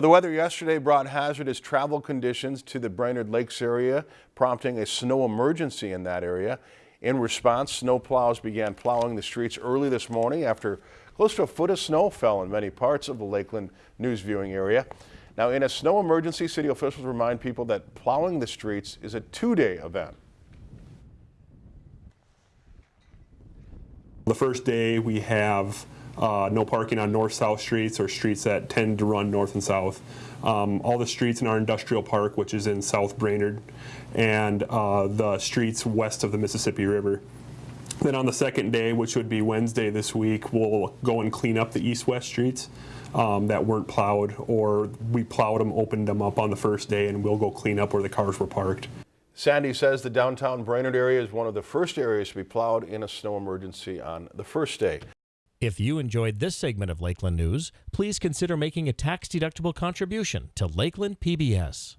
The weather yesterday brought hazardous travel conditions to the Brainerd Lakes area, prompting a snow emergency in that area. In response, snow plows began plowing the streets early this morning after close to a foot of snow fell in many parts of the Lakeland news viewing area. Now, in a snow emergency, city officials remind people that plowing the streets is a two-day event. The first day we have uh, no parking on north-south streets or streets that tend to run north and south. Um, all the streets in our industrial park, which is in South Brainerd, and uh, the streets west of the Mississippi River. Then on the second day, which would be Wednesday this week, we'll go and clean up the east-west streets um, that weren't plowed, or we plowed them, opened them up on the first day, and we'll go clean up where the cars were parked. Sandy says the downtown Brainerd area is one of the first areas to be plowed in a snow emergency on the first day. If you enjoyed this segment of Lakeland News, please consider making a tax-deductible contribution to Lakeland PBS.